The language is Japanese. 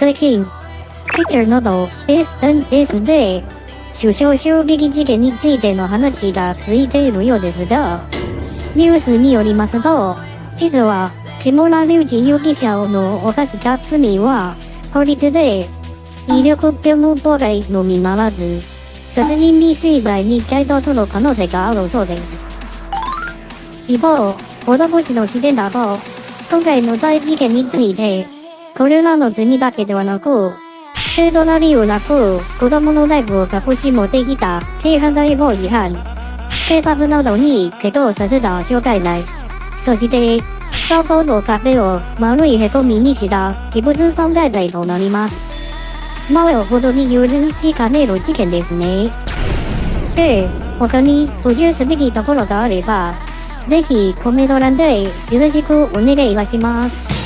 最近、Twitter など SNS で首相襲撃事件についての話がついているようですが、ニュースによりますと、実は木村隆二容疑者の犯した罪は、法律で威力業務妨害のみならず、殺人未遂罪に該当する可能性があるそうです。一方、子供氏の視点だと、今回の大事件について、これらの罪だけではなく、正当な理由なく、子供のライブを隠し持ってきた軽犯罪法違反、警察などにけどさせた傷害罪、そして、倉庫の壁を丸い凹みにした器物損壊罪となります。なおほどに許しかねる事件ですね。で、他に補充すべきところがあれば、ぜひコメント欄でよろしくお願いいたします。